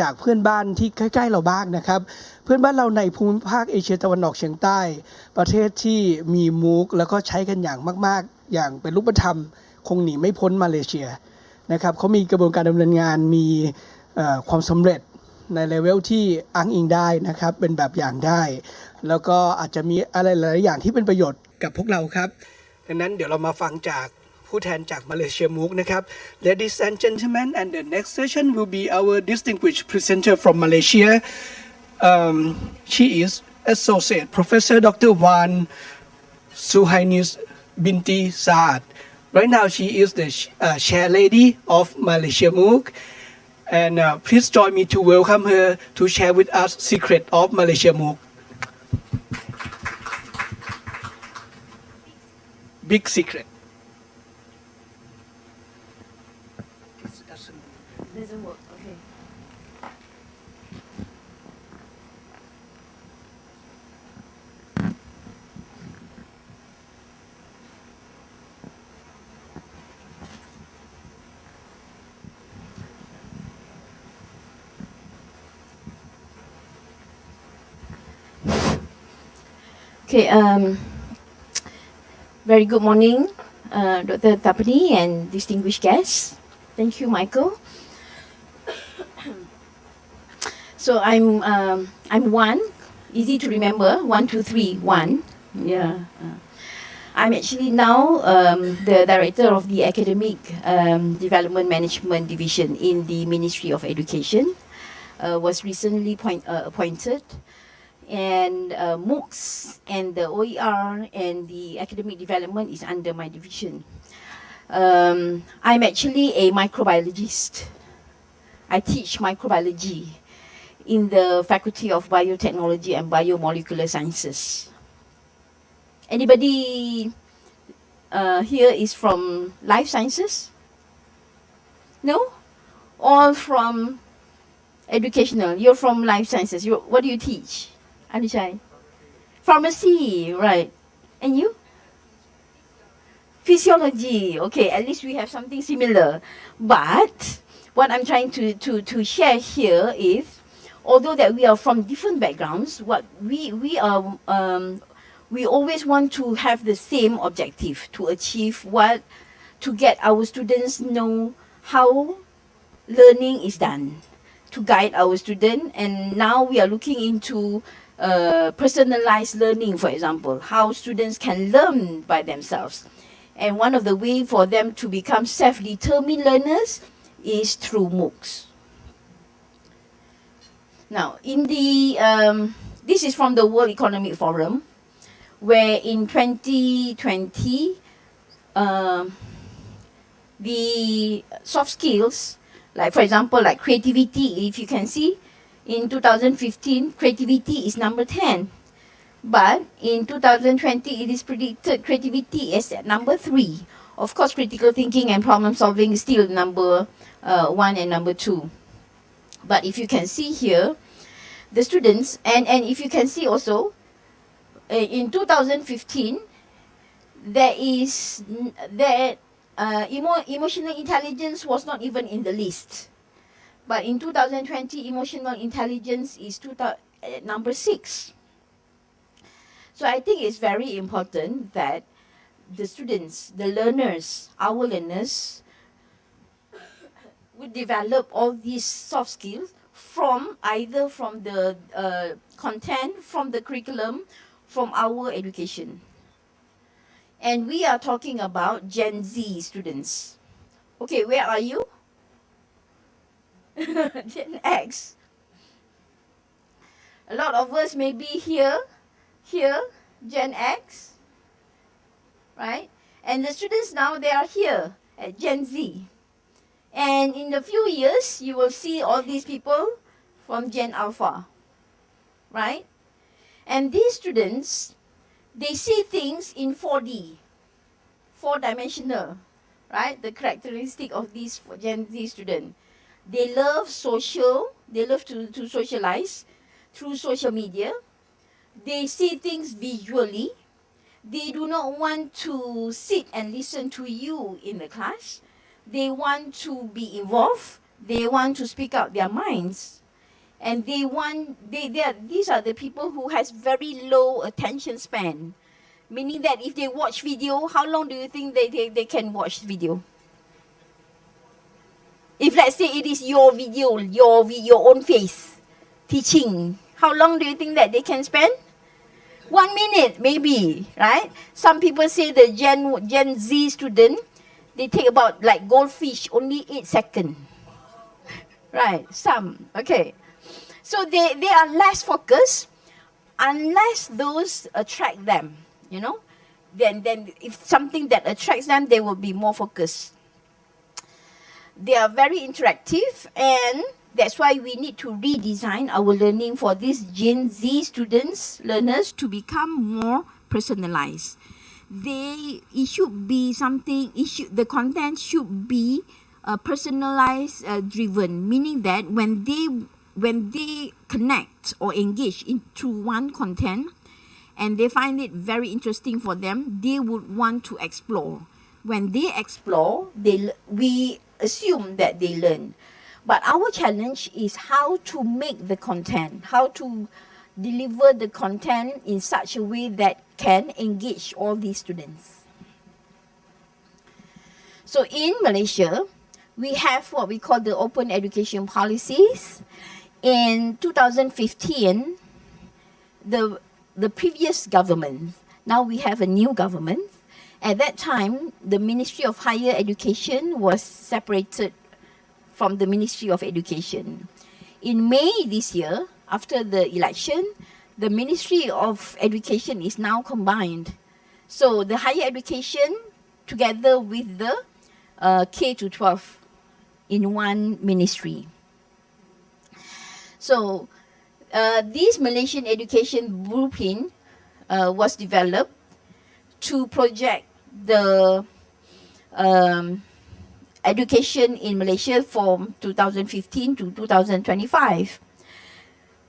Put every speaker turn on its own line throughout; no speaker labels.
จากเพื่อนบ้านที่ใกล้ ๆ เราบ้างนะครับ เพื่อนบ้านเราในภูมิภาคเอเชียตะวันออกเฉียงใต้ ประเทศที่มีมูกแล้วก็ใช้กันอย่างมาก ๆ อย่างเป็นรูปธรรม คงหนีไม่พ้นมาเลเซียนะครับเขามีกระบวนการดำเนินงานมีความสำเร็จในเลเวลที่อ้างอิงได้นะครับ เป็นแบบอย่างได้ แล้วก็อาจจะมีอะไรหลายอย่างที่เป็นประโยชน์กับพวกเราครับดังนั้นเดี๋ยวเรามาฟังจาก ผู้แทนจากมาเลเซียมูกนะครับ Ladies and gentlemen and the next session will be our distinguished presenter from Malaysia um, she is Associate Professor Dr. Wan Suhainis Binti Saad. Right now, she is the uh, chair lady of Malaysia MOOC. And uh, please join me to welcome her to share with us secret of Malaysia MOOC. Big secret.
Okay, um, very good morning, uh, Dr. Tapani and distinguished guests. Thank you, Michael. so I'm um, I'm one, easy to remember. One, two, three, one. Yeah. uh, I'm actually now um, the director of the Academic um, Development Management Division in the Ministry of Education. Uh, was recently point, uh, appointed, and uh, MOOCs and the OER and the academic development is under my division. Um, I'm actually a microbiologist. I teach microbiology in the Faculty of Biotechnology and Biomolecular Sciences. Anybody uh, here is from life sciences? No? All from educational. You're from life sciences. You, what do you teach? Anishai? Pharmacy, right. And you? Physiology. Okay, at least we have something similar. But what I'm trying to, to, to share here is, although that we are from different backgrounds, what we, we are um, we always want to have the same objective to achieve what to get our students know how learning is done to guide our student and now we are looking into uh, personalized learning for example how students can learn by themselves and one of the way for them to become self-determined learners is through MOOCs. Now, in the um, this is from the World Economic Forum, where in 2020, um, the soft skills, like for example, like creativity, if you can see, in 2015, creativity is number 10. But in 2020, it is predicted creativity is at number 3. Of course, critical thinking and problem solving is still number uh, 1 and number 2. But if you can see here, the students, and, and if you can see also, uh, in 2015, there is that uh, emo- emotional intelligence was not even in the list. But in 2020, emotional intelligence is two uh, number six. So I think it's very important that the students, the learners, our learners, would develop all these soft skills from either from the uh, content, from the curriculum, from our education. And we are talking about Gen Z students. Okay, where are you? Gen X. A lot of us may be here, here, Gen X, right? And the students now, they are here at Gen Z. And in a few years, you will see all these people from Gen Alpha, right? And these students, they see things in 4D, four dimensional, right? The characteristic of these Gen Z student. They love social, they love to, to socialize through social media. They see things visually. They do not want to sit and listen to you in the class. They want to be involved. They want to speak out their minds. And they want, they, they are, these are the people who has very low attention span. Meaning that if they watch video, how long do you think they, they, they can watch video? If let's say it is your video, your, your own face teaching, how long do you think that they can spend? One minute, maybe, right? Some people say the Gen, Gen Z student, they take about like goldfish, only eight seconds. Right, some, okay. So they, they are less focused unless those attract them, you know. Then, then if something that attracts them, they will be more focused. They are very interactive and that's why we need to redesign our learning for these Gen Z students, learners to become more personalized. They, it should be something, it should, the content should be uh, personalized uh, driven, meaning that when they, when they connect or engage into one content and they find it very interesting for them, they would want to explore. When they explore, they, we assume that they learn. But our challenge is how to make the content, how to deliver the content in such a way that can engage all these students. So in Malaysia, we have what we call the open education policies. In 2015, the, the previous government, now we have a new government. At that time, the Ministry of Higher Education was separated from the Ministry of Education. In May this year, after the election, the Ministry of Education is now combined. So the higher education together with the uh, K to 12 in one ministry. So uh, this Malaysian education blueprint uh, was developed to project the um, education in Malaysia from 2015 to 2025.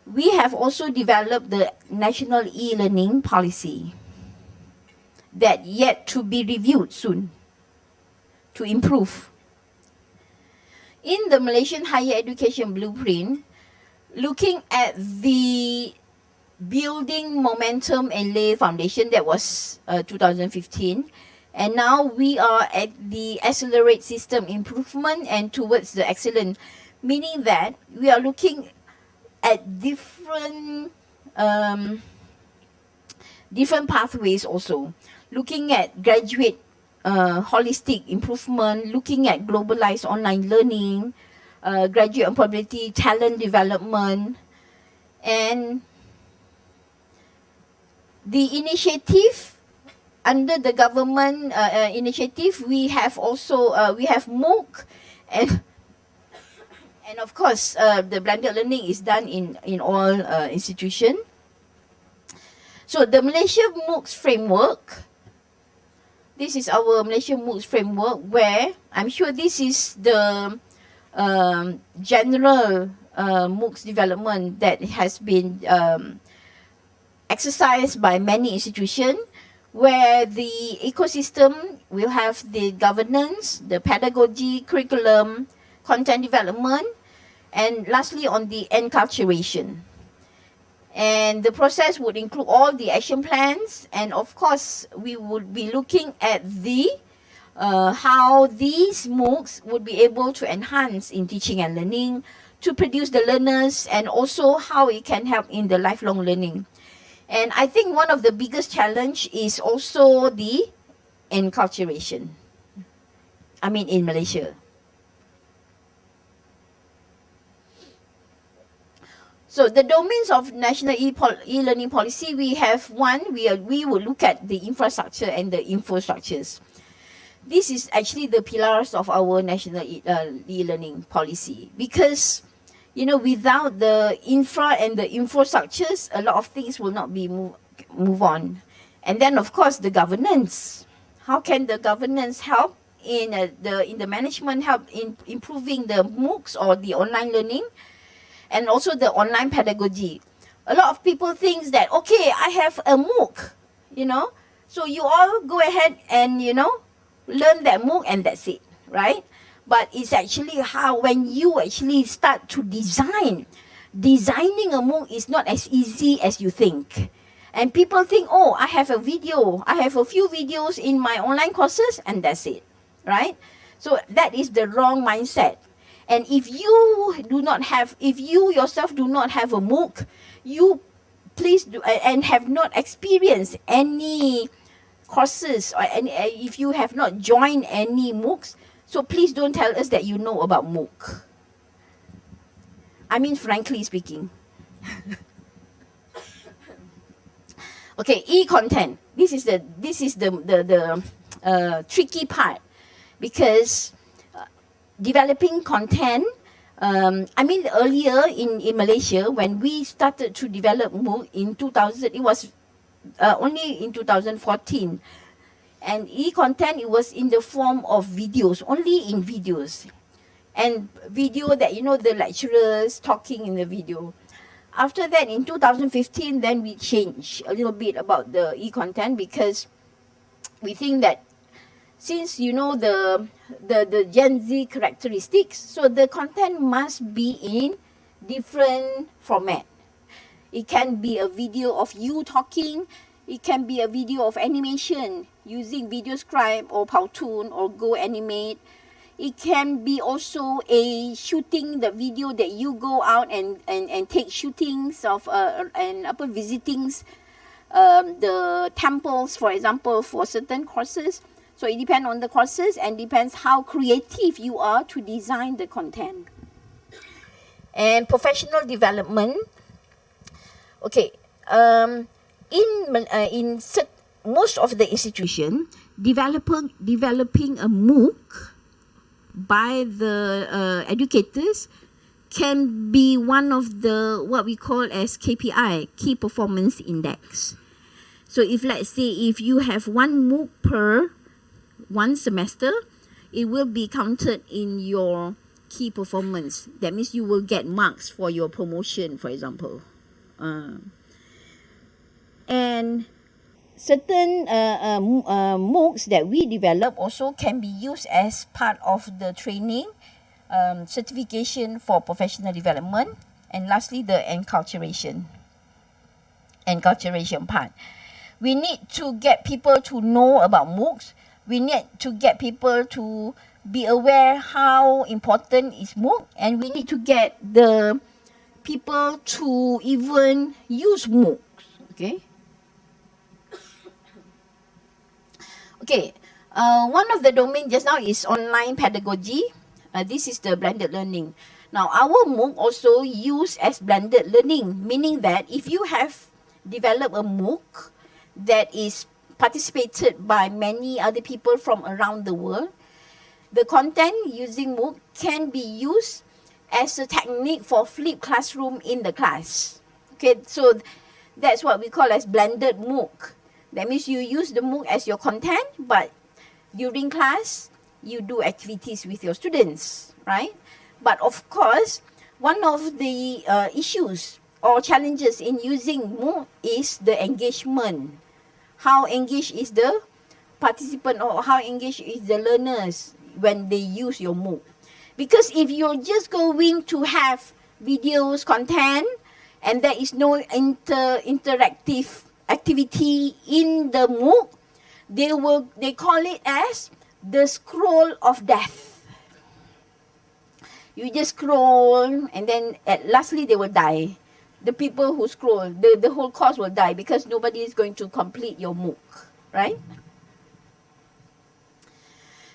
We have also developed the national e-learning policy that yet to be reviewed soon to improve. In the Malaysian higher education blueprint, looking at the building momentum and lay foundation that was uh, 2015 and now we are at the accelerate system improvement and towards the excellent meaning that we are looking at different um, different pathways also. Looking at graduate uh, holistic improvement looking at globalized online learning uh, graduate employability talent development and the initiative under the government uh, uh, initiative, we have also uh, we have MOOC, and and of course uh, the blended learning is done in in all uh, institution. So the Malaysia MOOCs framework. This is our Malaysia MOOCs framework where I'm sure this is the um, general uh, MOOCs development that has been um, exercised by many institutions where the ecosystem will have the governance, the pedagogy, curriculum, content development, and lastly on the enculturation. And the process would include all the action plans, and of course, we would be looking at the uh, how these MOOCs would be able to enhance in teaching and learning, to produce the learners, and also how it can help in the lifelong learning. And I think one of the biggest challenge is also the enculturation. I mean, in Malaysia. So the domains of national e-learning policy, we have one, we, are, we will look at the infrastructure and the infrastructures. This is actually the pillars of our national e- uh, e-learning policy because you know, without the infra and the infrastructures, a lot of things will not be move, move on. And then, of course, the governance. How can the governance help in uh, the in the management help in improving the MOOCs or the online learning, and also the online pedagogy? A lot of people think that okay, I have a MOOC, you know, so you all go ahead and you know learn that MOOC and that's it, right? But it's actually how when you actually start to design. Designing a MOOC is not as easy as you think. And people think, oh, I have a video, I have a few videos in my online courses, and that's it, right? So that is the wrong mindset. And if you do not have, if you yourself do not have a MOOC, you please do, and have not experienced any courses or any, uh, if you have not joined any MOOCs, so please don't tell us that you know about MOOC. I mean, frankly speaking. okay, e-content. This is the this is the the, the uh, tricky part because uh, developing content. Um, I mean, earlier in, in Malaysia, when we started to develop MOOC in 2000, it was uh, only in 2014. And e-content, it was in the form of videos, only in videos. And video that, you know, the lecturers talking in the video. After that, in 2015, then we changed a little bit about the e-content because we think that since you know the, the, the Gen Z characteristics, so the content must be in different format. It can be a video of you talking, it can be a video of animation using video VideoScribe or Powtoon or Go Animate. It can be also a shooting the video that you go out and, and, and take shootings of uh, and upper visitings um, the temples, for example, for certain courses. So it depends on the courses and depends how creative you are to design the content. And professional development. Okay, um, in uh, in most of the institution, developing developing a MOOC by the uh, educators can be one of the what we call as KPI, key performance index. So if let's say if you have one MOOC per one semester, it will be counted in your key performance. That means you will get marks for your promotion, for example. Uh, and certain uh, uh, uh, MOOCs that we develop also can be used as part of the training, um, certification for professional development, and lastly, the enculturation. Enculturation part. We need to get people to know about MOOCs. We need to get people to be aware how important is MOOC, and we need to get the people to even use MOOCs. Okay. Okay, uh, one of the domain just now is online pedagogy. Uh, this is the blended learning. Now, our MOOC also use as blended learning, meaning that if you have developed a MOOC that is participated by many other people from around the world, the content using MOOC can be used as a technique for flipped classroom in the class. Okay, so that's what we call as blended MOOC. That means you use the MOOC as your content, but during class, you do activities with your students, right? But of course, one of the uh, issues or challenges in using MOOC is the engagement. How engaged is the participant or how engaged is the learners when they use your MOOC? Because if you're just going to have videos, content, and there is no inter interactive activity in the MOOC, they will they call it as the scroll of death. You just scroll and then at lastly they will die. The people who scroll, the, the whole course will die because nobody is going to complete your MOOC, right?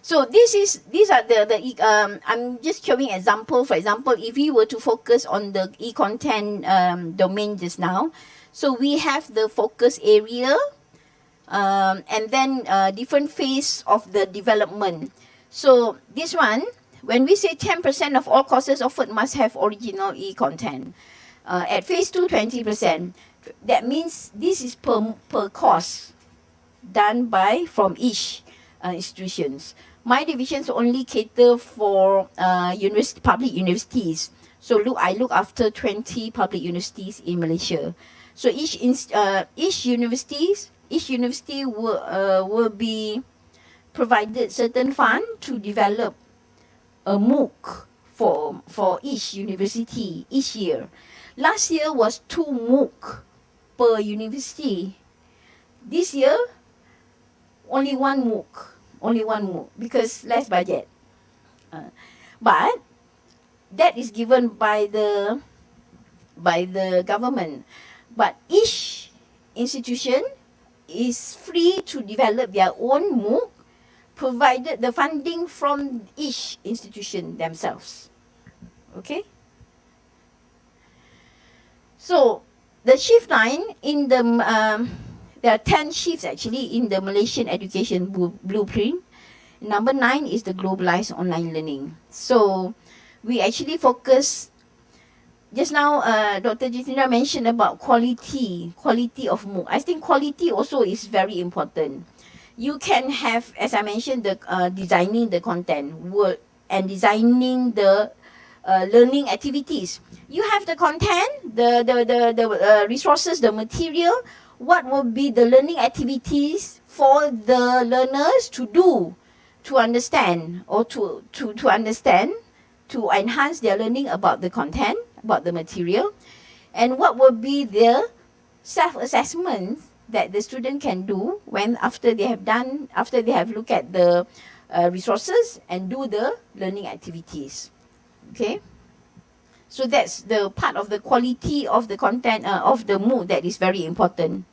So this is these are the the um I'm just showing example. For example, if we were to focus on the e-content um, domain just now, so we have the focus area, um, and then uh, different phase of the development. So this one, when we say 10% of all courses offered must have original e-content. Uh, at phase two, 20%. That means this is per, per course done by from each uh, institutions. My divisions only cater for uh, university, public universities. So look, I look after 20 public universities in Malaysia. So each ins- uh, each universities each university will uh, will be provided certain fund to develop a MOOC for, for each university each year. Last year was two MOOC per university. This year, only one MOOC, only one MOOC because less budget. Uh, but that is given by the by the government. But each institution is free to develop their own MOOC provided the funding from each institution themselves. Okay? So, the shift 9 in the, um, there are 10 shifts actually in the Malaysian education blueprint. Number nine is the globalized online learning. So, we actually focus just now uh, Dr. Jitendra mentioned about quality, quality of MOOC. I think quality also is very important. You can have, as I mentioned, the uh, designing the content and designing the uh, learning activities. You have the content, the the the, the uh, resources, the material. What will be the learning activities for the learners to do, to understand or to to to understand, to enhance their learning about the content about the material. And what will be the self-assessment that the student can do when after they have done after they have looked at the uh, resources and do the learning activities. Okay? So that's the part of the quality of the content uh, of the MOOC that is very important.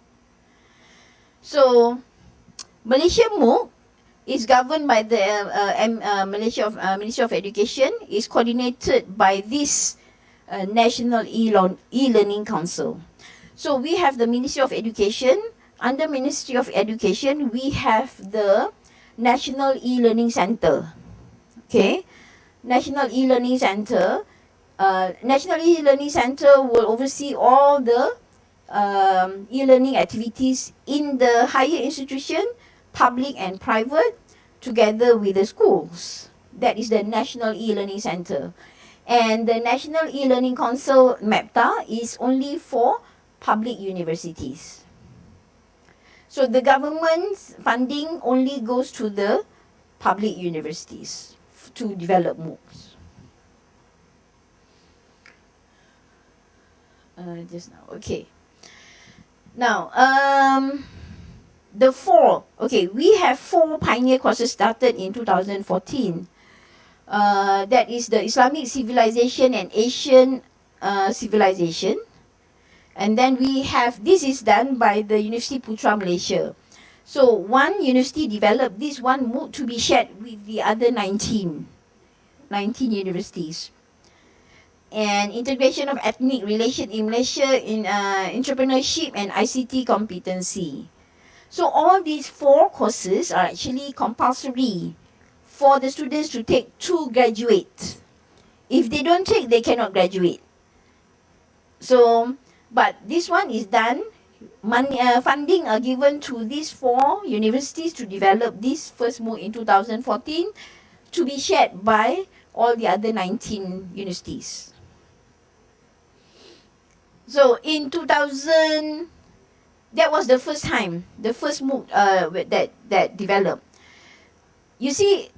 So Malaysia MOOC is governed by the uh, uh, Malaysia of uh, Ministry of Education is coordinated by this uh, National E-Learn- E-Learning Council. So we have the Ministry of Education. Under Ministry of Education, we have the National E-Learning Center. Okay, National E-Learning Center. Uh, National E-Learning Center will oversee all the um, e-learning activities in the higher institution, public and private, together with the schools. That is the National E-Learning Center. And the National E-Learning Council, MAPTA, is only for public universities. So the government's funding only goes to the public universities to develop MOOCs. Uh, just now, okay. Now, um, the four, okay, we have four pioneer courses started in 2014. Uh, that is the Islamic civilization and Asian uh, civilization. And then we have, this is done by the University Putra Malaysia. So one university developed this one MOOC to be shared with the other 19, 19 universities. And integration of ethnic relation in Malaysia in uh, entrepreneurship and ICT competency. So all these four courses are actually compulsory for the students to take to graduate. If they don't take, they cannot graduate. So, but this one is done. Money, uh, funding are given to these four universities to develop this first MOOC in 2014 to be shared by all the other 19 universities. So in 2000, that was the first time, the first MOOC uh, that, that developed. You see,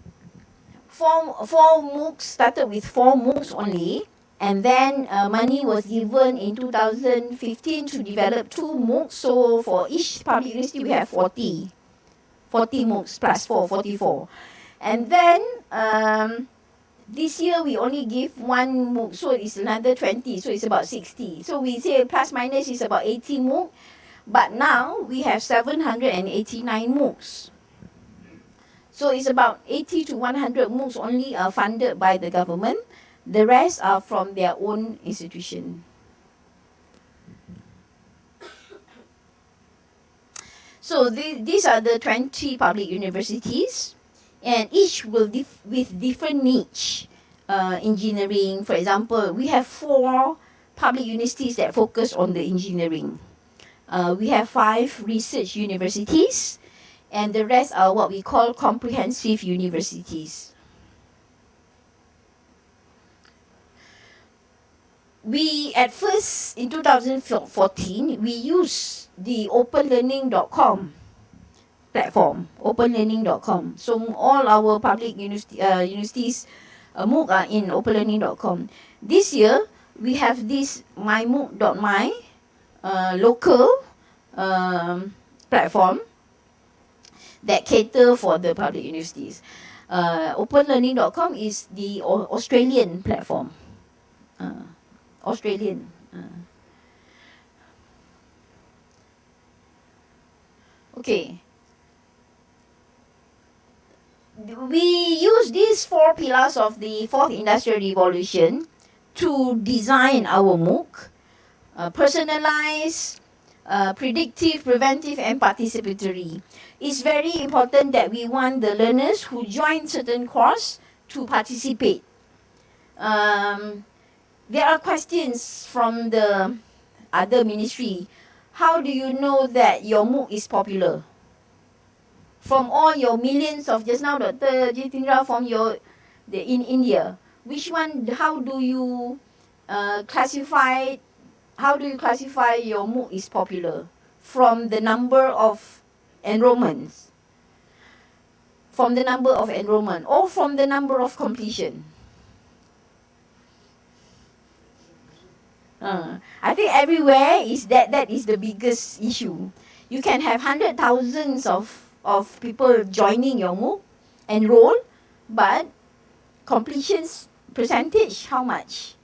four, four MOOCs started with four MOOCs only, and then uh, money was given in 2015 to develop two MOOCs. So for each public university, we have 40, 40 MOOCs plus 4, 44. And then um, this year we only give one MOOC, so it's another 20, so it's about 60. So we say plus minus is about 80 MOOC, but now we have 789 MOOCs. So it's about 80 to 100 MOOCs only are funded by the government. The rest are from their own institution. So the, these are the 20 public universities, and each will dif- with different niche. Uh, engineering, for example, we have four public universities that focus on the engineering. Uh, we have five research universities, and the rest are what we call comprehensive universities. We, at first, in 2014, we used the openlearning.com platform, openlearning.com. So all our public uh, universities uh, MOOC uh, in openlearning.com. This year, we have this myMOOC.my uh, local um, platform that cater for the public universities. Uh, openlearning.com is the Australian platform. Uh, Australian. Uh. Okay. We use these four pillars of the fourth industrial revolution to design our MOOC, uh, personalized, uh, predictive, preventive, and participatory. It's very important that we want the learners who join certain course to participate. Um, there are questions from the other ministry. How do you know that your MOOC is popular? From all your millions of just now, Dr. Jitendra, from your the, in India, which one? How do you uh, classify? How do you classify your MOOC is popular? From the number of enrollments, from the number of enrollment, or from the number of completion? Uh, I think everywhere is that that is the biggest issue. You can have hundred thousands of of people joining your MOOC, enroll, but completions percentage how much,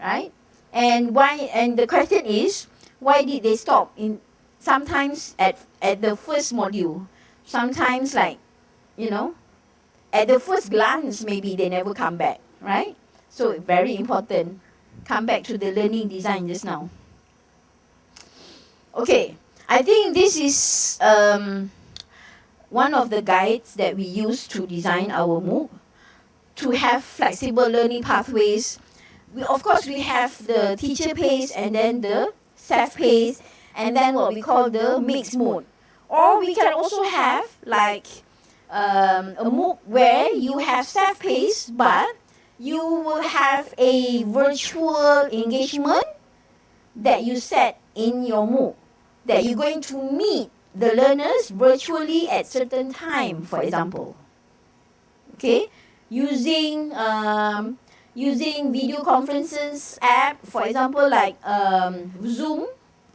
right? And why? And the question is, why did they stop in? Sometimes at at the first module, sometimes like, you know, at the first glance maybe they never come back, right? So very important come back to the learning design just now. Okay, I think this is um, one of the guides that we use to design our MOOC to have flexible learning pathways. We, of course, we have the teacher pace and then the self pace and then what we call the mixed mode. Or we can also have like um, a MOOC where you have self pace but you will have a virtual engagement that you set in your MOOC that you're going to meet the learners virtually at certain time for example okay using um, using video conferences app for example like um, zoom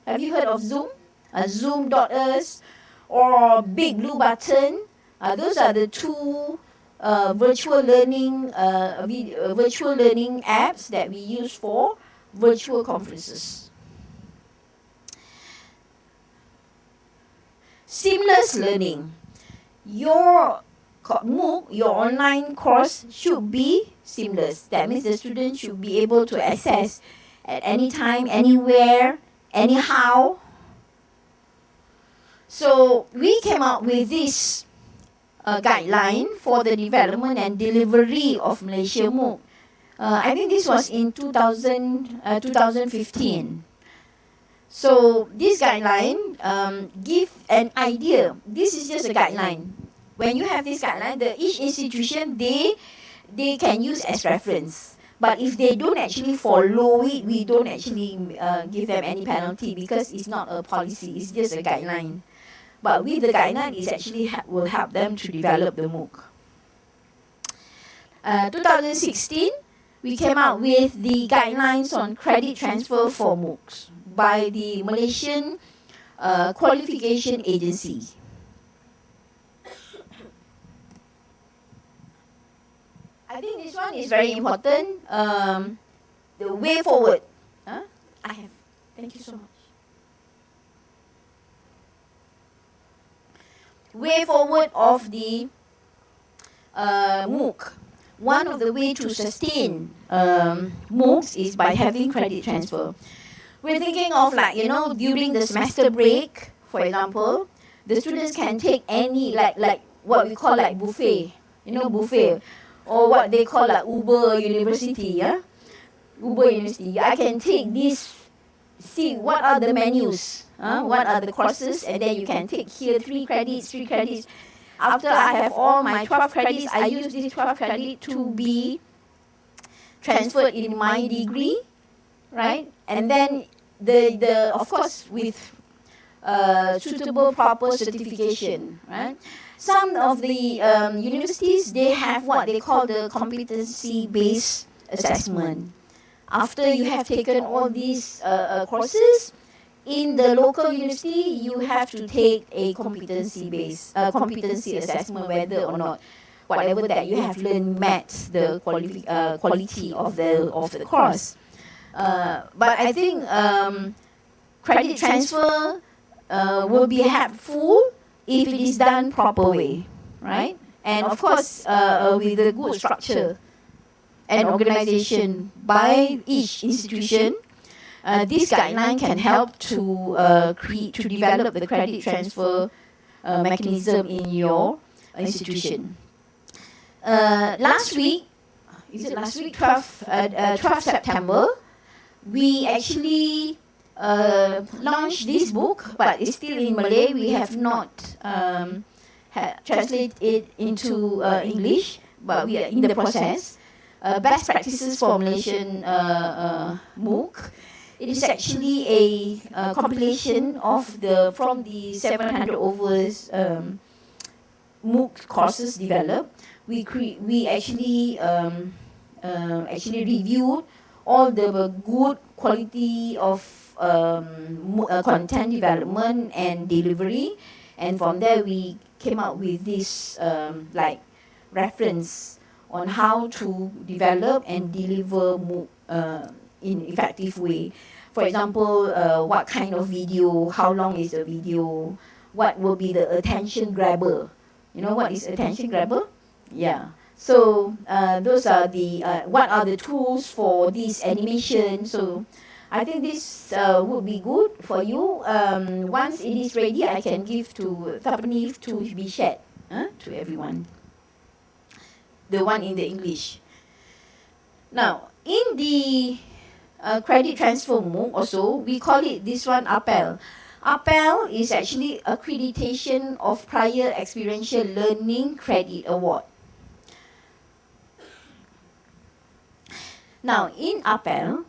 have you heard of zoom uh, zoom.us or big blue button uh, those are the two uh, virtual learning uh, vid- uh, virtual learning apps that we use for virtual conferences. Seamless learning. Your MOOC, your online course should be seamless. That means the student should be able to access at any time, anywhere, anyhow. So we came up with this uh, guideline for the development and delivery of Malaysia MOOC. Uh, I think this was in 2000, uh, 2015. So this guideline um, give an idea. This is just a guideline. When you have this guideline, the each institution they they can use as reference. But if they don't actually follow it, we don't actually uh, give them any penalty because it's not a policy. It's just a guideline. But with the guideline, it actually will help them to develop the MOOC. Uh, 2016, we came out with the guidelines on credit transfer for MOOCs by the Malaysian uh, Qualification Agency. I think this one is very important. Um, the way forward. Huh? I have. Thank you so much. way forward of the uh, MOOC. One of the way to sustain um, MOOCs is by having credit transfer. We're thinking of like, you know, during the semester break, for example, the students can take any, like, like what we call like buffet, you know, buffet, or what they call like Uber University, yeah? Uber University. I can take this, see what are the menus, uh, what are the courses, and then you can take here three credits, three credits. After I have all my 12 credits, I use this 12 credit to be transferred in my degree, right? And then the, the of course, with uh, suitable proper certification, right? Some of the um, universities they have what they call the competency-based assessment. After you have taken all these uh, uh, courses, in the local university, you have to take a competency-based uh, competency assessment whether or not whatever that you have learned met the quali- uh, quality of the of the course. Uh, but I think um, credit transfer uh, will be helpful if it is done proper way, right? And of course, uh, with a good structure and organization by each institution, uh, this guideline can help to uh, create to develop the credit transfer uh, mechanism in your institution. Uh, last week, is it last week, 12, uh, uh, 12 September, we actually uh, launched this book, but it's still in Malay. We have not um, ha- translated it into uh, English, but we are in the process. Uh, best practices for Malaysian uh, uh, MOOC. It is actually a compilation of the from the 700 overs um, MOOC courses developed. We cre- we actually um, uh, actually reviewed all the good quality of um, uh, content development and delivery, and from there we came up with this um, like reference on how to develop and deliver uh, in effective way. For example, uh, what kind of video, how long is the video, what will be the attention grabber. You know what is attention grabber? Yeah. So uh, those are the uh, what are the tools for this animation. So I think this uh, would be good for you. Um, once it is ready, I can give to Tapani to be shared uh, to everyone. The one in the English. Now in the uh, credit transfer MOOC also, we call it this one APEL. APEL is actually accreditation of prior experiential learning credit award. Now, in APEL,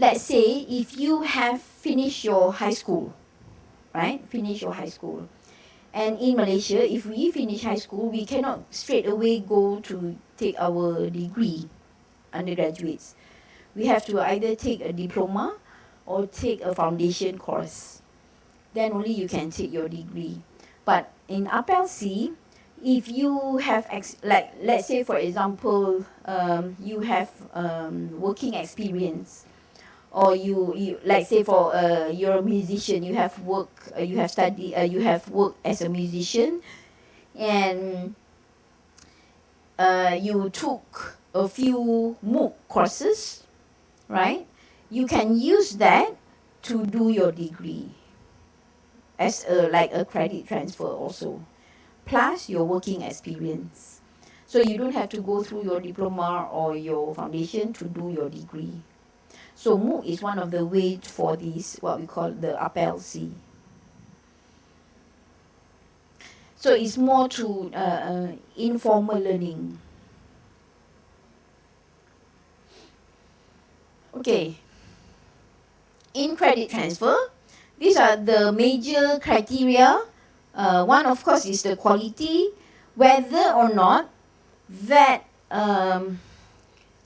let's say if you have finished your high school, right? Finish your high school. And in Malaysia, if we finish high school, we cannot straight away go to take our degree, undergraduates. We have to either take a diploma or take a foundation course. Then only you can take your degree. But in APEL C, if you have like let's say for example um, you have um, working experience or you, you like say for uh, you're a musician you have work uh, you have study uh, you have work as a musician and uh, you took a few MOOC courses right you can use that to do your degree as a like a credit transfer also plus your working experience. So you don't have to go through your diploma or your foundation to do your degree. So MOOC is one of the ways for this, what we call the APEL C. So it's more to uh, uh, informal learning. Okay. In credit transfer, these are the major criteria uh, one, of course, is the quality, whether or not that um,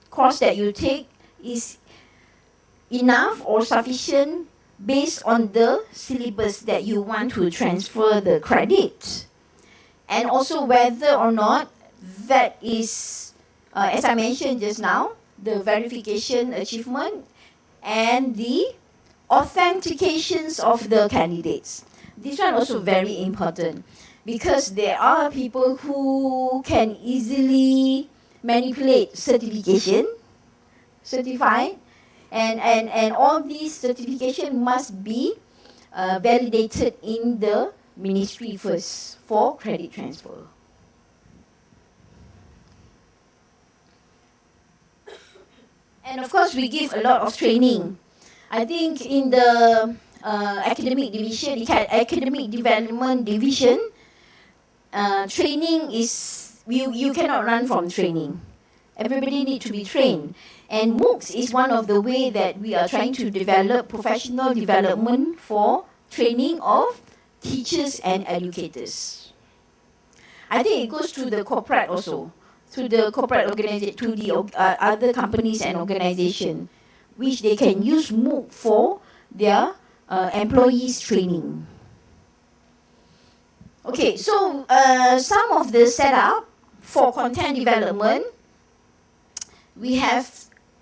course that you take is enough or sufficient based on the syllabus that you want to transfer the credit. And also whether or not that is, uh, as I mentioned just now, the verification achievement and the authentications of the candidates this one also very important because there are people who can easily manipulate certification, certified, and, and, and all these certification must be uh, validated in the ministry first for credit transfer. And of course, we give a lot of training. I think in the uh, academic division, academic development division, uh, training is you you cannot run from training. Everybody need to be trained, and MOOCs is one of the way that we are trying to develop professional development for training of teachers and educators. I think it goes to the corporate also, to the corporate organization, to the uh, other companies and organization, which they can use MOOC for their uh, employees training. Okay, so uh, some of the setup for content development, we have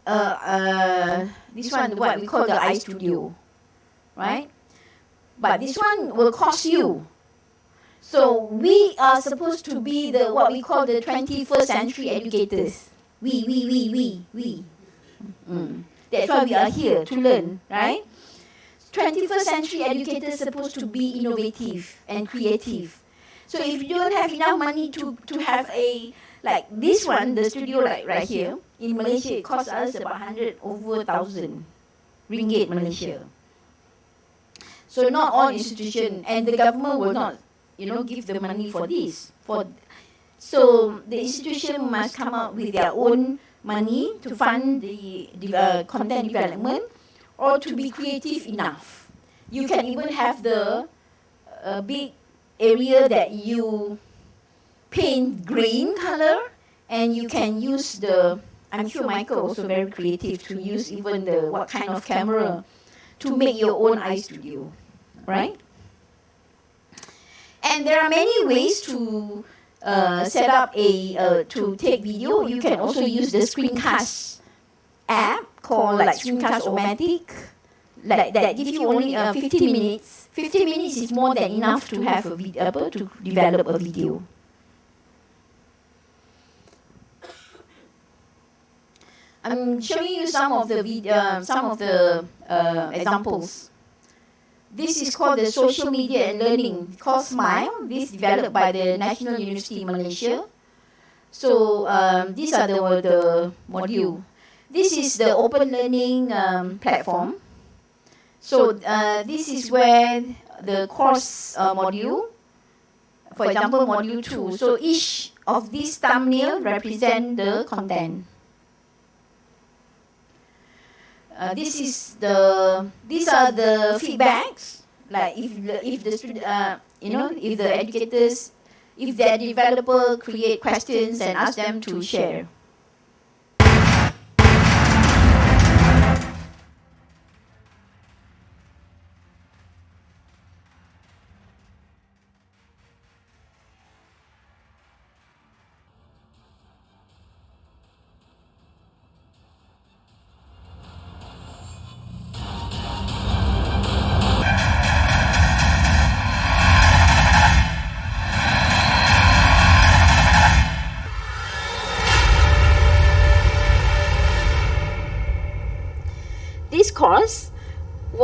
uh, uh, this one, what we call the iStudio, right? But this one will cost you. So we are supposed to be the what we call the 21st century educators. We, we, we, we, we. Mm. That's why we are here to learn, right? 21st century educators supposed to be innovative and creative. So if you don't have enough money to, to have a like this one, the studio like right here in Malaysia, it costs us about 100 over thousand ringgit Malaysia. So not all institution and the government will not, you know, give the money for this. For so the institution must come up with their own money to fund the, the uh, content development or to be creative enough. You can even have the uh, big area that you paint green color and you can use the I'm sure Michael also very creative to use even the what kind of camera to make your own iStudio, right? And there are many ways to uh, set up a uh, to take video. You can also use the screencast app called like Screencast-O-Matic, like that give you only uh, 15 minutes. 15 minutes is more than enough to have a video, to develop a video. I'm showing you some of the video, uh, some of the uh, examples. This is called the Social Media and Learning, called SMILE. This is developed by the National University Malaysia. So um, these are the, the module. This is the open learning um, platform. So uh, this is where the course uh, module, for example, module 2. So each of these thumbnail represent the content. Uh, this is the these are the feedbacks. Like if the, if the student uh, you know if the educators if the developer create questions and ask them to share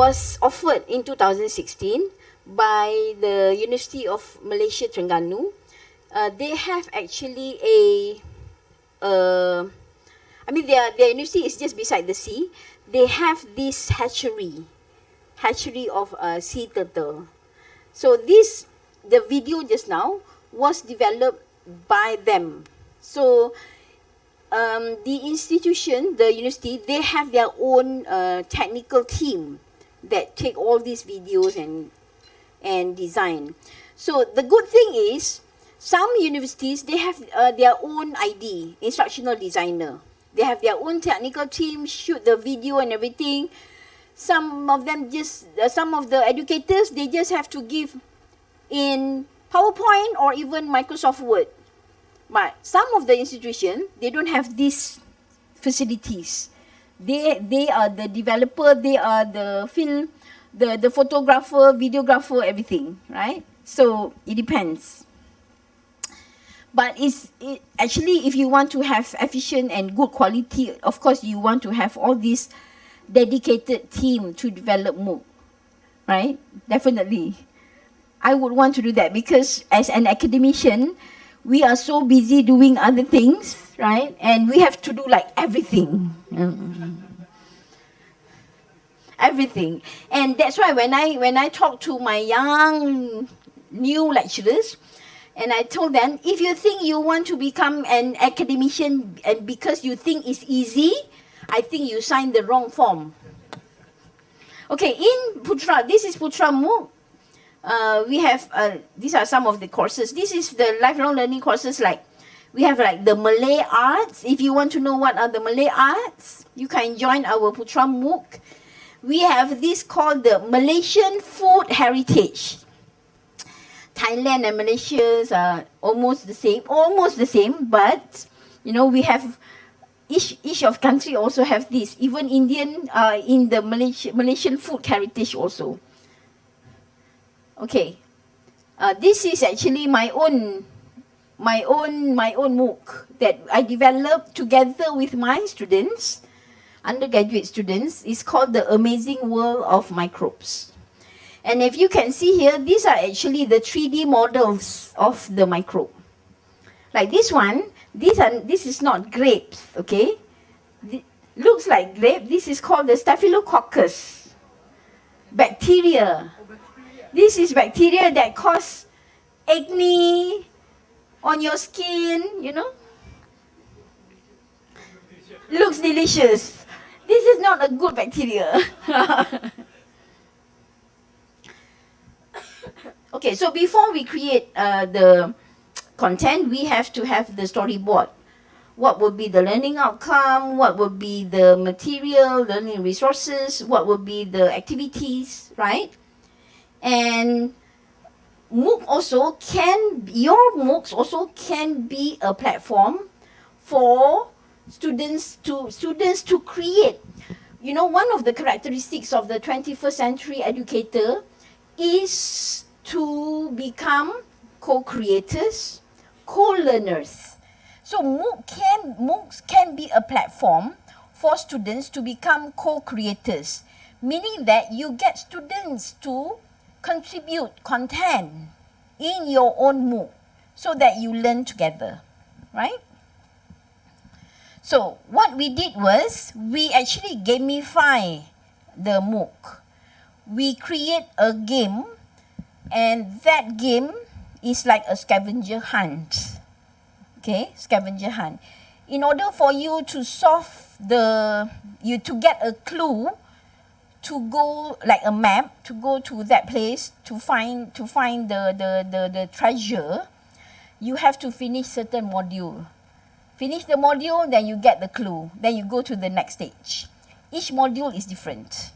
was offered in 2016 by the University of Malaysia Terengganu. Uh, they have actually a, uh, I mean their, their university is just beside the sea. They have this hatchery, hatchery of uh, sea turtle. So this, the video just now was developed by them. So um, the institution, the university, they have their own uh, technical team that take all these videos and and design. So the good thing is, some universities they have uh, their own ID, instructional designer. They have their own technical team, shoot the video and everything. Some of them just, uh, some of the educators, they just have to give in PowerPoint or even Microsoft Word. But some of the institution, they don't have these facilities. They they are the developer, they are the film, the, the photographer, videographer, everything, right? So it depends. But it's it, actually if you want to have efficient and good quality, of course you want to have all this dedicated team to develop MOOC, right? Definitely. I would want to do that because as an academician, we are so busy doing other things, right? And we have to do like everything. Everything. And that's why when I when I talk to my young new lecturers, and I told them, if you think you want to become an academician and because you think it's easy, I think you signed the wrong form. Okay, in Putra, this is Putra MOOC. uh, we have uh, these are some of the courses. This is the lifelong learning courses like we have like the Malay arts. If you want to know what are the Malay arts, you can join our Putra MOOC. We have this called the Malaysian Food Heritage. Thailand and Malaysia are almost the same, almost the same, but you know we have each each of country also have this. Even Indian uh, in the Malaysia, Malaysian food heritage also. Okay, uh, this is actually my own my own my own MOOC that I developed together with my students, undergraduate students. is called the Amazing World of Microbes. And if you can see here, these are actually the 3D models of the microbe. Like this one, these are, this is not grapes, okay? Th- looks like grape. This is called the Staphylococcus bacteria. Oh, this is bacteria that cause acne on your skin, you know? Looks delicious. This is not a good bacteria. okay, so before we create uh, the content, we have to have the storyboard. What would be the learning outcome? What would be the material, learning resources? What would be the activities, right? And MOOC also can, your MOOCs also can be a platform for students to, students to create. You know, one of the characteristics of the 21st century educator is to become co-creators, co-learners. So MOOC can, MOOCs can be a platform for students to become co-creators, meaning that you get students to contribute content in your own MOOC so that you learn together, right? So what we did was we actually gamify the MOOC. We create a game and that game is like a scavenger hunt. Okay, scavenger hunt. In order for you to solve the, you to get a clue, to go like a map, to go to that place to find to find the the the, the treasure, you have to finish certain module. Finish the module, then you get the clue. Then you go to the next stage. Each module is different.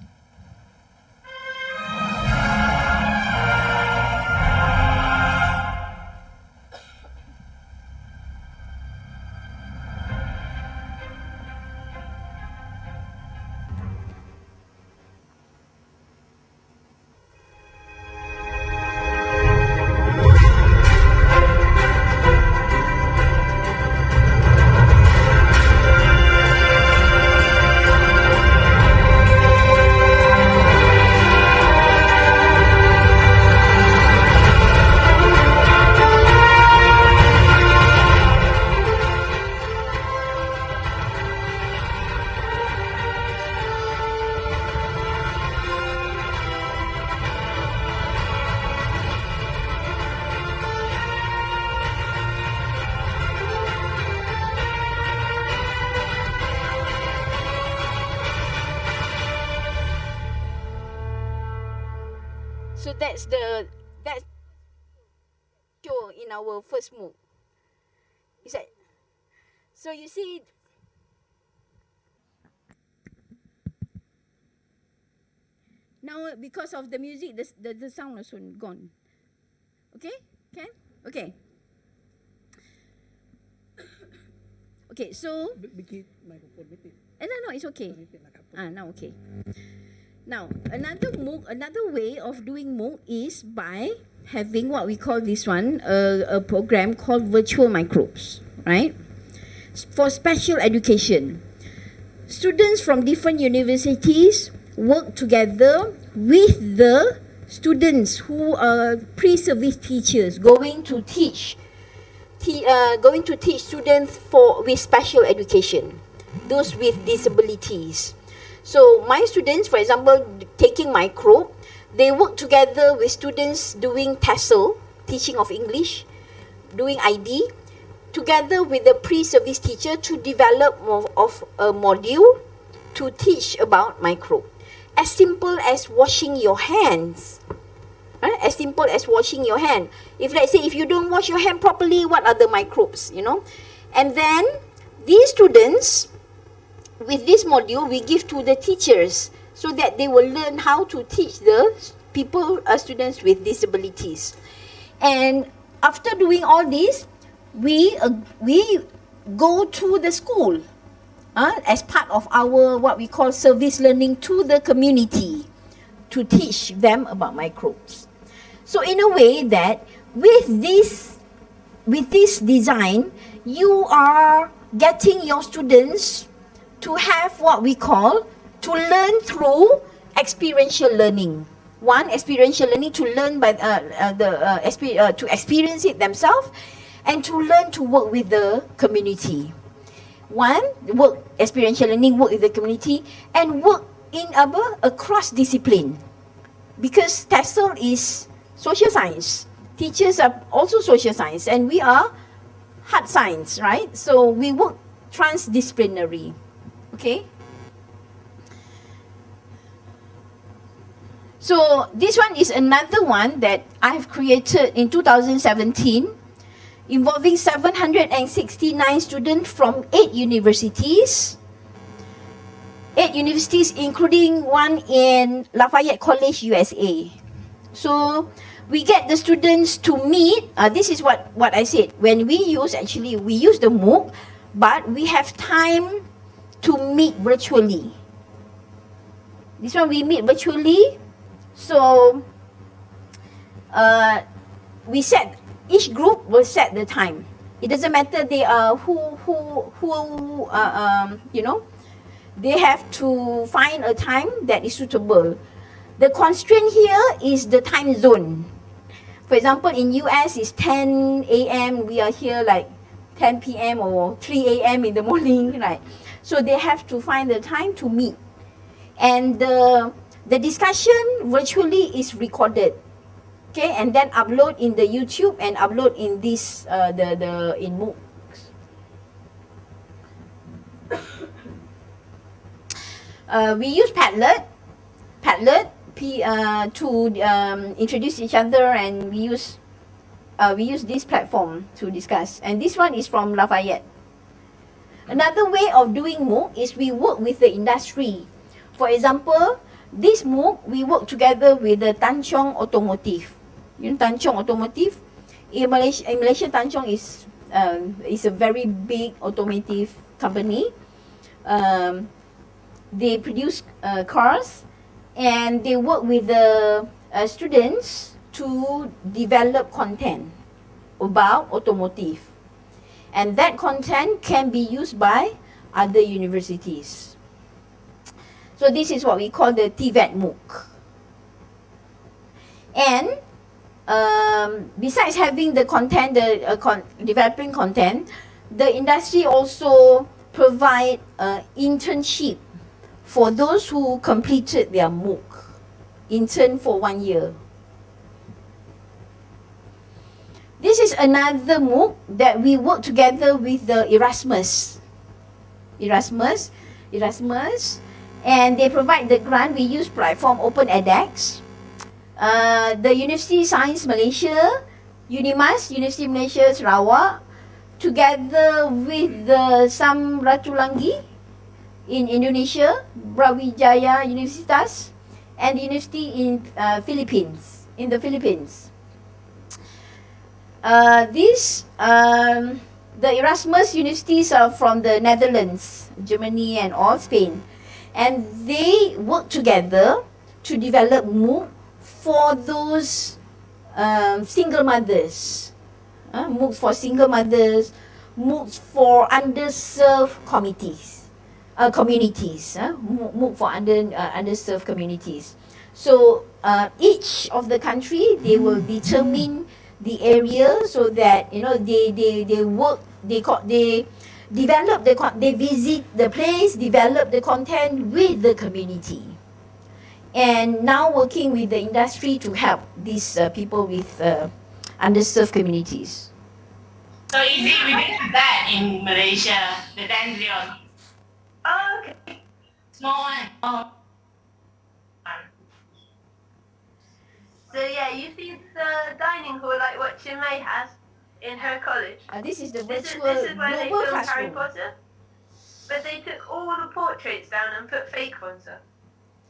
Because of the music the, the, the sound is gone. Okay? Can? Okay. Okay, so
microphone bitin.
eh, no, no, it's okay.
Bitin lah kapal.
Ah, now okay. Now, another MOOC, another way of doing MOOC is by having what we call this one, a, a program called Virtual Microbes, right? For special education. Students from different universities work together with the students who are pre-service teachers going to teach te- uh, going to teach students for with special education, those with disabilities. So my students, for example, taking micro, they work together with students doing TESOL, teaching of English, doing ID, together with the pre-service teacher to develop of, of a module to teach about micro. As simple as washing your hands. eh? as simple as washing your hand. If let's say if you don't wash your hand properly, what are the microbes, you know? And then these students, with this module, we give to the teachers so that they will learn how to teach the people, uh, students with disabilities. And after doing all this, we uh, we go to the school uh, as part of our what we call service learning to the community to teach them about microbes. So in a way that with this with this design, you are getting your students to have what we call to learn through experiential learning. One experiential learning to learn by uh, uh, the uh, uh, to experience it themselves, and to learn to work with the community. One work experiential learning work with the community and work in apa across discipline, because TESOL is social science. Teachers are also social science, and we are hard science, right? So we work transdisciplinary. Okay. So this one is another one that I have created in 2017 involving 769 students from eight universities. Eight universities including one in Lafayette College, USA. So we get the students to meet. Uh, this is what, what I said. When we use, actually, we use the MOOC, but we have time to meet virtually. This one we meet virtually. So uh, we set, each group will set the time. It doesn't matter they are who, who, who, uh, um, you know, they have to find a time that is suitable. The constraint here is the time zone. For example, in US it's 10 a.m. We are here like 10 p.m. or 3 a.m. in the morning, right? So they have to find the time to meet. And the, the discussion virtually is recorded. Okay, and then upload in the YouTube and upload in this, uh, the, the, in MOOC. Uh, we use Padlet, Padlet P, uh, to um, introduce each other and we use uh, we use this platform to discuss. And this one is from Lafayette. Another way of doing MOOC is we work with the industry. For example, this MOOC, we work together with the Tanchong Automotive. Know Tanchong Automotive? In Malaysia, in Malaysia Tanchong is, uh, is a very big automotive company. Um, they produce uh, cars and they work with the uh, students to develop content about automotive. And that content can be used by other universities. So this is what we call the TVET MOOC. And um, besides having the content, the uh, con developing content, the industry also provide uh, internship for those who completed their MOOC, intern for one year. This is another MOOC that we work together with the Erasmus. Erasmus, Erasmus, and they provide the grant. We use platform Open edX. Uh, the University Science Malaysia, Unimas, University Malaysia Sarawak, together with the Sam Ratulangi in Indonesia, Brawijaya Universitas, and the university in uh, Philippines, in the Philippines. Uh, these, um, the Erasmus universities are from the Netherlands, Germany and all Spain. And they work together to develop MOOC for those um, single mothers. Uh, MOOCs for single mothers, MOOCs for underserved committees, uh, communities, uh, MOOC for under, uh, underserved communities. So uh, each of the country, they will determine the area so that you know they they they work they they develop the they visit the place develop the content with the community and now working with the industry to help these uh, people with uh, underserved communities
So easy, we didn't that in Malaysia, the dandelion. Oh, okay. Small one. Oh.
so yeah
you see the dining hall like what Chinmay has in her college.
Uh, this is the
This is, this is where they
global
filmed Harry. Potter. But they took all the portraits down and put fake ones up.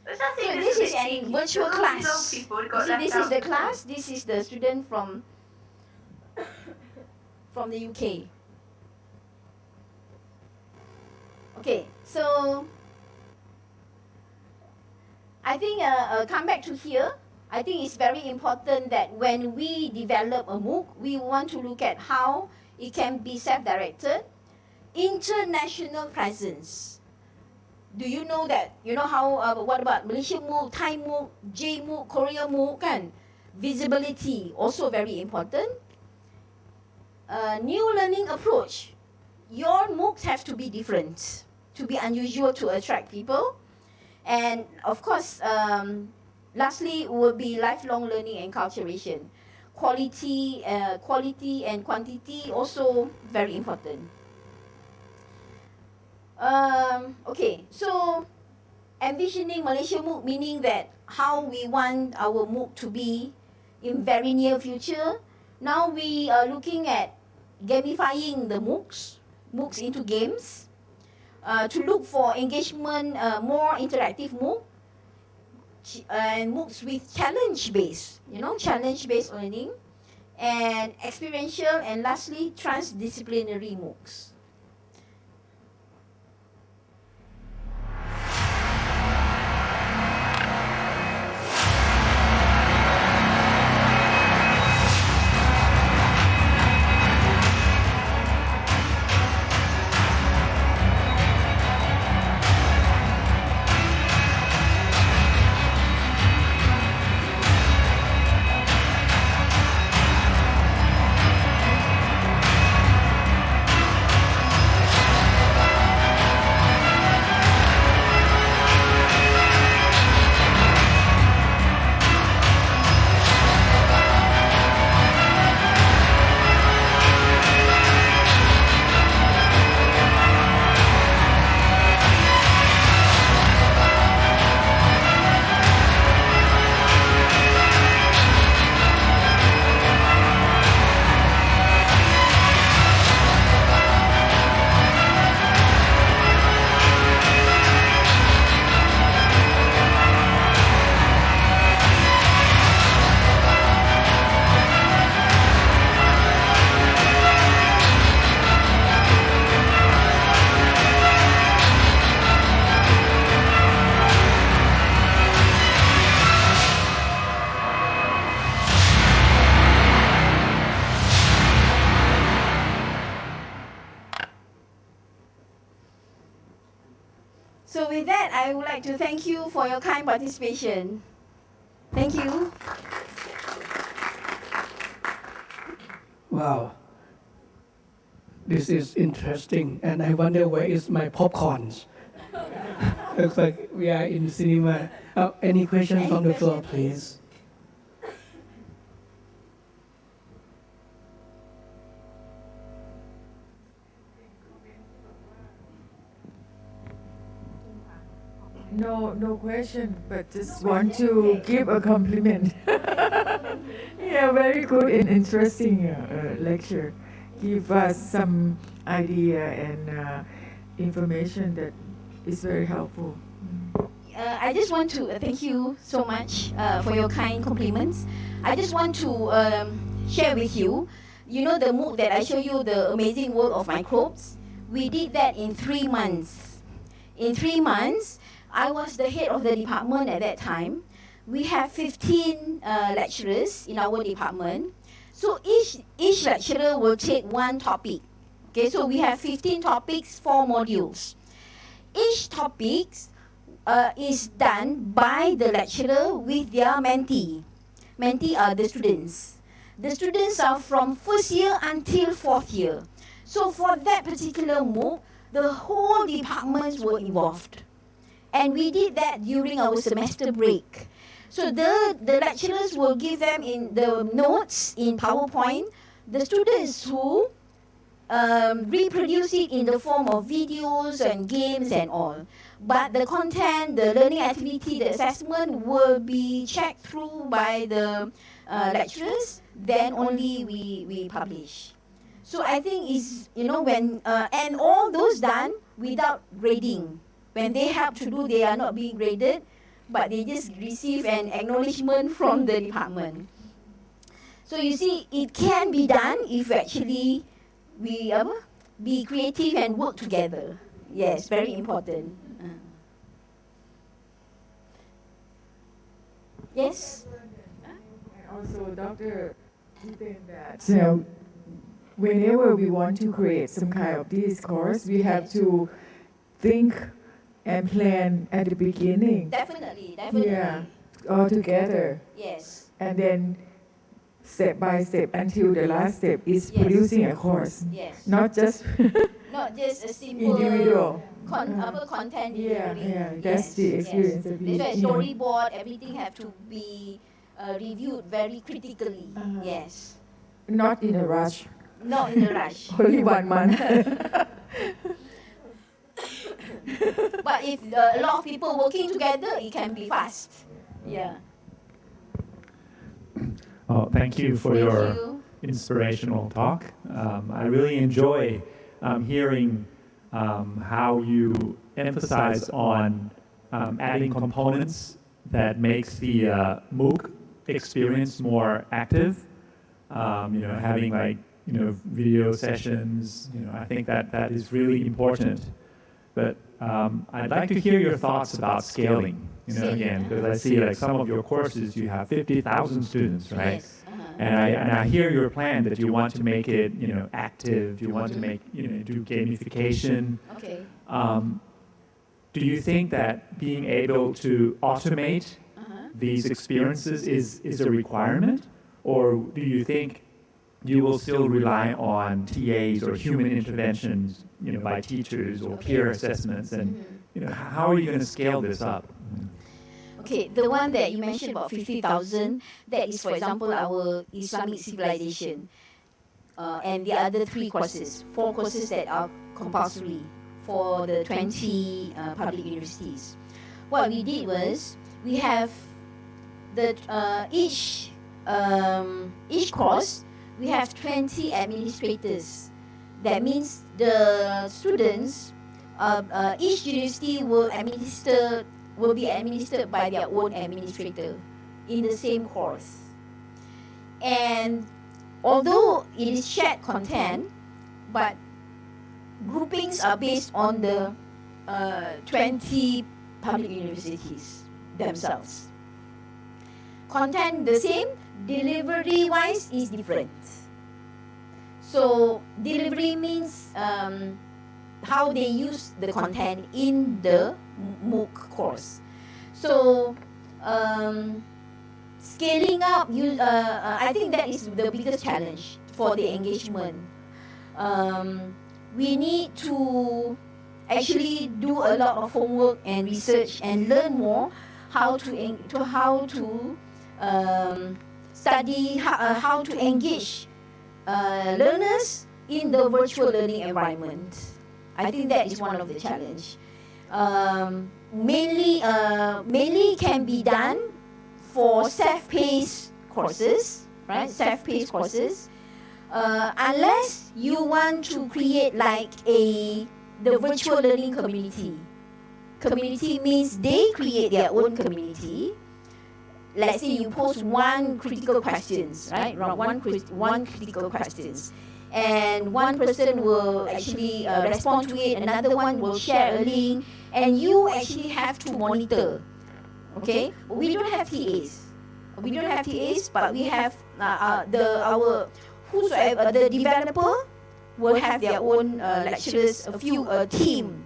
So
is
this is an virtual
because all these
class.
old people
You
got
see, this is the class. This is the student from from the UK. Okay, so I think uh, uh, come back to here. I think it's very important that when we develop a MOOC, we want to look at how it can be self-directed, international presence. Do you know that? You know how, uh, what about Malaysia MOOC, Thai MOOC, J MOOC, Korea MOOC kan? Visibility also very important. Uh, new learning approach. Your MOOCs have to be different, to be unusual to attract people. And of course, um, lastly will be lifelong learning and culturation. Quality, uh, quality and quantity also very important. Um, okay, so envisioning Malaysia MOOC meaning that how we want our MOOC to be in very near future. Now we are looking at gamifying the MOOCs, MOOCs into games, uh, to look for engagement, uh, more interactive MOOC, and MOOCs with challenge-based, you know, challenge-based learning, and experiential, and lastly, transdisciplinary MOOCs. Kind participation. Thank you.
Wow. This is interesting, and I wonder where is my popcorns. Looks like we are in the cinema. Uh, any questions
Any
from the floor, please?
No, no question, but just want to give a compliment. yeah, very good and interesting uh, uh, lecture. Give us some idea and uh, information that is very helpful.
Uh, I just want to uh, thank you so much uh, for your kind compliments. I just want to um, share with you, you know the MOOC that I show you, the amazing world of microbes. We did that in three months. In three months, I was the head of the department at that time. We have 15 uh, lecturers in our department. So each each lecturer will take one topic. Okay, so we have 15 topics, four modules. Each topic uh, is done by the lecturer with their mentee. Mentee are the students. The students are from first year until fourth year. So for that particular MOOC, the whole departments were involved. And we did that during our semester break. So the, the lecturers will give them in the notes in PowerPoint. The students who um, reproduce it in the form of videos and games and all. but the content, the learning activity, the assessment will be checked through by the uh, lecturers. Then only we we publish. So I think is you know when uh, and all those done without grading. When they have to do, they are not being graded, but they just receive an acknowledgement from the department. So you see, it can be done if actually we apa, be creative and work together. Yes, very important. Uh. Yes.
Also, Dr. Ethan, that so whenever we want to create some kind of discourse, we have to think and plan at the beginning.
Definitely, definitely.
Yeah, all together,
Yes.
and then step by step until the last step is
Yes.
producing a course,
Yes.
not just
Not just a simple
individual.
con- apa, content
Yeah,
delivery.
yeah, that's the experience we-
That's why storyboard, everything have to be uh, reviewed very critically.
Uh-huh.
Yes.
Not in a rush.
Not in a rush.
Only one month.
but if a lot of people working together, it can be fast. Yeah.
Oh, thank you for
Thank
your
you.
inspirational talk. Um, I really enjoy um, hearing um, how you emphasize on um, adding components that makes the uh, MOOC experience more active. Um, you know, having like you know video sessions. You know, I think that that is really important. But um, I'd like to hear your thoughts about scaling. You know, again, because I see like some of your courses, you have 50,000 students, right?
Yes. uh-huh.
And I, and I hear your plan that you want to make it, you know, active. You want to make, you know, do gamification.
Okay.
Um, do you think that being able to automate
Uh-huh.
these experiences is, is a requirement? Or do you think you will still rely on TAs or human interventions, you know, by teachers or peer assessments? And, you know, how are you going to scale this up?
Okay, the one that you mentioned about 50,000, that is, for example, our Islamic civilization. Uh, and the other three courses, four courses that are compulsory for the 20 uh, public universities. What we did was we have the uh, each um, each course we have 20 administrators. That means the students, uh, uh, each university will administer will be administered by their own administrator in the same course. And although it is shared content, but groupings are based on the uh, 20 public universities themselves. Content the same, delivery wise is different. So delivery means um, how they use the content in the MOOC course. So um, scaling up, you, uh, uh, I think that is the biggest challenge for the engagement. Um, we need to actually do a lot of homework and research and learn more how to to how to um, study how, uh, how to engage uh, learners in the virtual learning environment. I think that is one of the challenge. Um, mainly, uh, mainly can be done for self-paced courses, right? Self-paced courses. Uh, unless you want to create like a the virtual learning community. Community means they create their own community. Let's say you post one critical questions, right? One one critical questions, and one person will actually uh, respond to it. Another one will share a link, and you actually have to monitor. Okay, we don't have TAs. We don't have TAs, but we have uh, uh, the our whosoever the developer will have their own uh, lecturers, a few a team,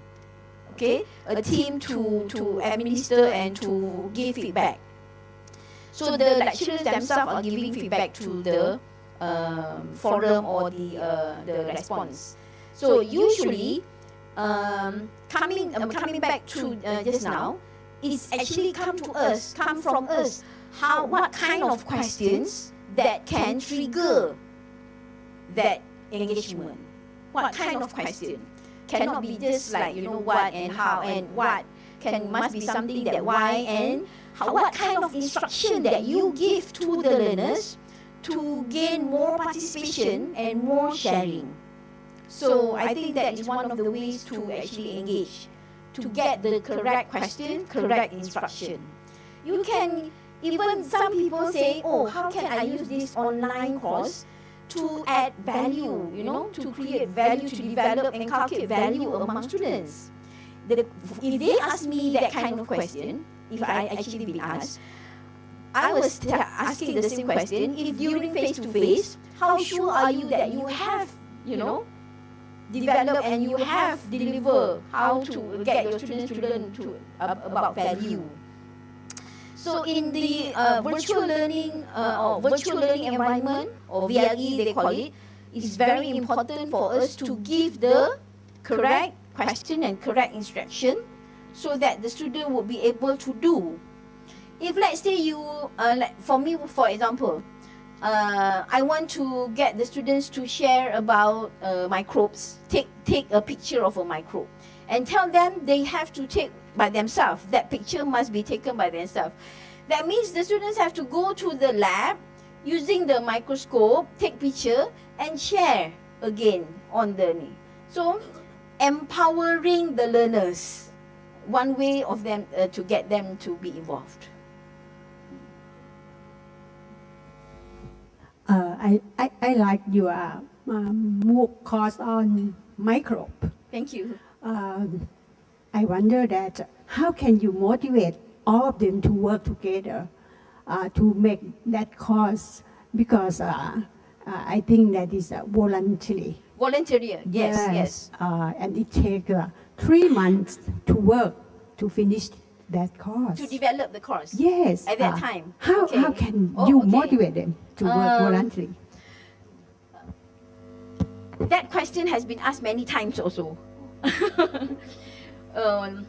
okay, a team to to administer and to give feedback. So the lecturers themselves are giving feedback to the um, forum or the uh, the response. So usually, um, coming um, coming back to uh, just now, it's actually come to us, come from us. How what kind of questions that can trigger that engagement? What kind of question? Cannot be just like you know what and how and what can must be something that why and how, what kind of instruction that you give to the learners to gain more participation and more sharing. So I think that is one of the ways to actually engage, to get the correct question, correct instruction. You can even some people say, oh, how can I use this online course to add value, you know, to create value, to develop and inculcate value among students. The, if they ask me that kind of question, if I actually be asked, I was asking the same question. If during face to face, how sure are you that you have, you know, develop and you have deliver how to get your students to learn to uh, about value. So in the uh, virtual learning uh, or virtual learning environment or VLE they call it, it's very important for us to give the correct question and correct instruction so that the student will be able to do. If let's say you, uh, like for me for example, uh, I want to get the students to share about uh, microbes. Take take a picture of a microbe, and tell them they have to take by themselves. That picture must be taken by themselves. That means the students have to go to the lab using the microscope, take picture, and share again on the. So, empowering the learners, one way of them uh, to get them to be involved.
Uh, I, I, I like your um, MOOC course on microbe.
Thank you.
Um, I wonder that how can you motivate all of them to work together uh, to make that course because uh, uh, I think that is uh, voluntary.
Voluntary, yes, yes.
Uh, and it takes uh, three months to work to finish that course.
To develop the course.
yes.
At that
uh,
time.
How,
Okay.
how can
Oh,
you
okay.
motivate them to work
Um,
voluntarily?
That question has been asked many times also. um,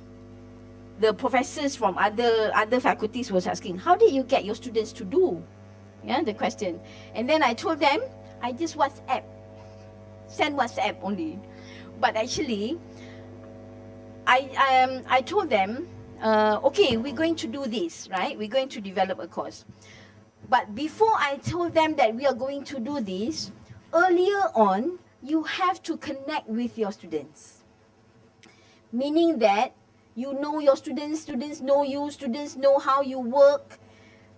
the professors from other other faculties was asking, how did you get your students to do? Yeah, the question. And then I told them, I just WhatsApp, send WhatsApp only. But actually, I um, I told them, uh, okay, we're going to do this, right? We're going to develop a course. But before I told them that we are going to do this, earlier on, you have to connect with your students. Meaning that you know your students, students know you, students know how you work.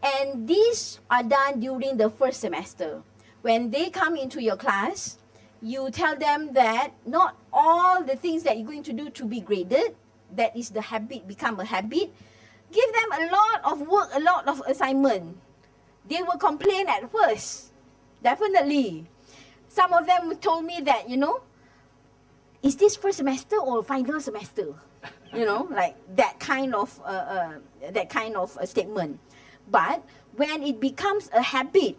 And these are done during the first semester. When they come into your class, you tell them that not all the things that you're going to do to be graded, that is the habit, become a habit. Give them a lot of work, a lot of assignment. They will complain at first, definitely. Some of them told me that, you know, is this first semester or final semester? You know, like that kind of uh, uh, that kind of statement. But when it becomes a habit,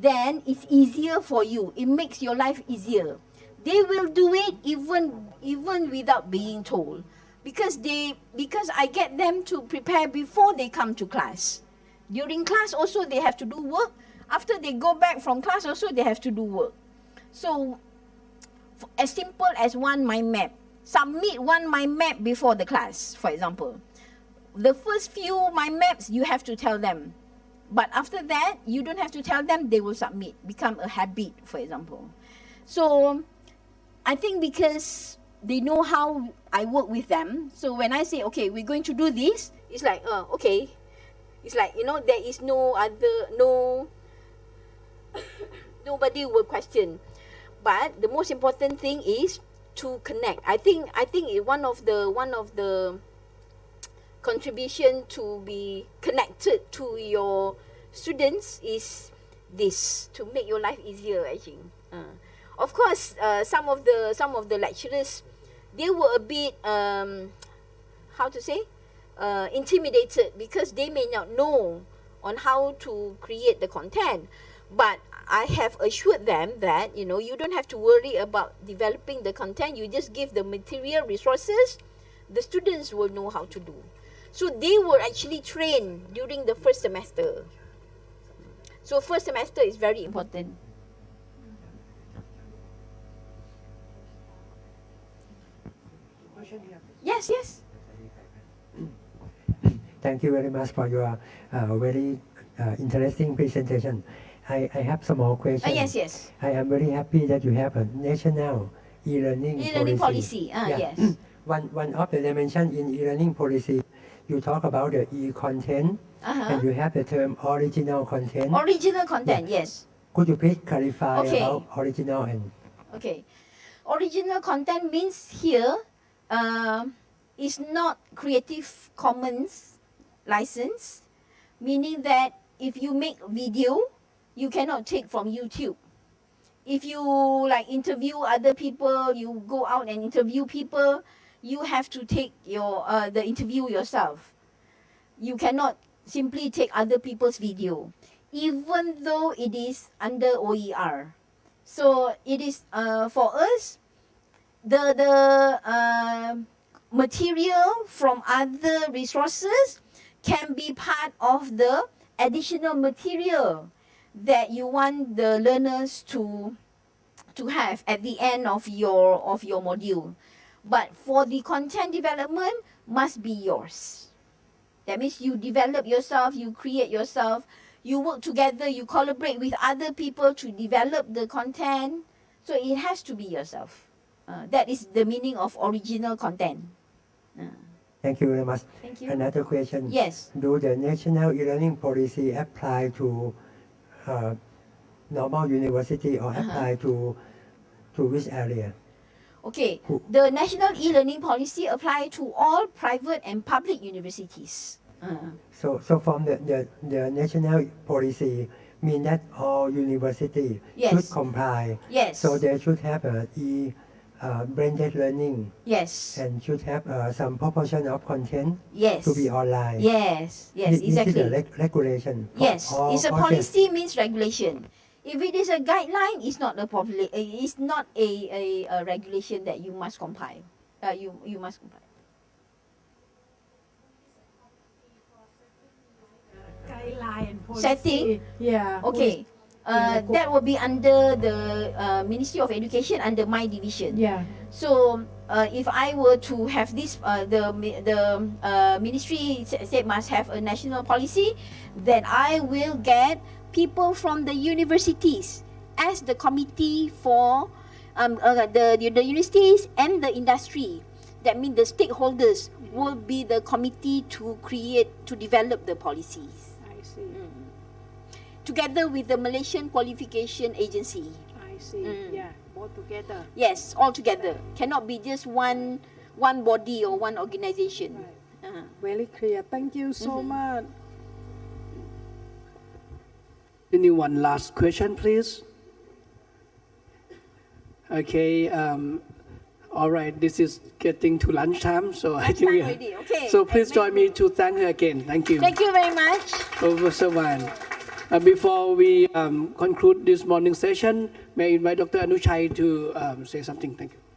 then it's easier for you. It makes your life easier. They will do it even even without being told, because they because I get them to prepare before they come to class. During class also they have to do work. After they go back from class also they have to do work. So as simple as one mind map. Submit one mind map before the class, for example. The first few mind maps you have to tell them. But after that, you don't have to tell them, they will submit, become a habit, for example. So I think because they know how I work with them, so when I say, okay, we're going to do this, it's like, uh, okay. It's like, you know, there is no other, no, nobody will question. But the most important thing is to connect. I think I think one of the one of the contribution to be connected to your students is this to make your life easier. I think. Uh, of course, uh, some of the some of the lecturers they were a bit um, how to say uh, intimidated because they may not know on how to create the content. But I have assured them that you know you don't have to worry about developing the content. You just give the material resources. The students will know how to do. So they were actually trained during the first semester. So first semester is very important. Yes, yes.
Thank you very much for your uh, very uh, interesting presentation. I, I have some more questions.
Ah, yes, yes.
I am very happy that you have a national e-learning
E-learning
policy.
policy. Ah,
Yeah.
yes.
One, one of the dimension in e-learning policy, you talk about the e-content
Uh-huh.
and you have the term original content.
Original content, yes.
Could you please clarify
Okay.
about original and
Okay. Original content means here um is not Creative Commons license, meaning that if you make video, you cannot take from YouTube. If you like interview other people, you go out and interview people, you have to take your uh, the interview yourself. You cannot simply take other people's video, even though it is under OER. So it is uh, for us the the uh, material from other resources can be part of the additional material that you want the learners to to have at the end of your of your module. But for the content development must be yours. That means you develop yourself, you create yourself, you work together, you collaborate with other people to develop the content. So it has to be yourself. Uh, that is the meaning of original content. Uh,
Thank you very much.
thank you.
Another question.
Yes.
Do the national e-learning policy apply to uh, normal university or
Uh-huh.
apply to to which area?
Okay. The national e-learning policy apply to all private and public universities. Uh,
So, so from the, the, the national policy mean that all university
Yes.
should comply.
yes.
So they should have a e uh, blended learning
yes.
and should have uh, some proportion of content
Yes.
to be online.
Yes. Yes.
This- This is
Exactly.
the reg- regulation.
Yes,
all
it's a policy means regulation. If it is a guideline, it's not a popula- uh, It's not a, a, a regulation that you must comply. Uh, you you must comply.
Guideline policy.
Setting?
Yeah.
Okay. Uh, that will be under the uh, Ministry of Education under my division.
Yeah.
So uh, if I were to have this, uh, the the uh, ministry sa- said must have a national policy, then I will get people from the universities as the committee for um, uh, the the universities and the industry. That means the stakeholders will be the committee to create to develop the policies
I see.
together with the Malaysian Qualification Agency.
I see.
Mm.
Yeah. Both together.
Yes, all together. Cannot be just one one body or one organization.
Right.
Uh-huh.
Very clear. Thank you so much.
Anyone last question, please? Okay. Um, all right. This is getting to lunchtime, so I think we.
Already, okay.
So please join me to thank her again. Thank you.
Thank you very much.
Professor Wan. Uh, before we um, conclude this morning session, may I invite Dr. Anushai to um, say something. Thank you.